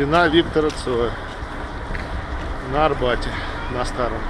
Стена Виктора Цоя на Арбате, на Старом.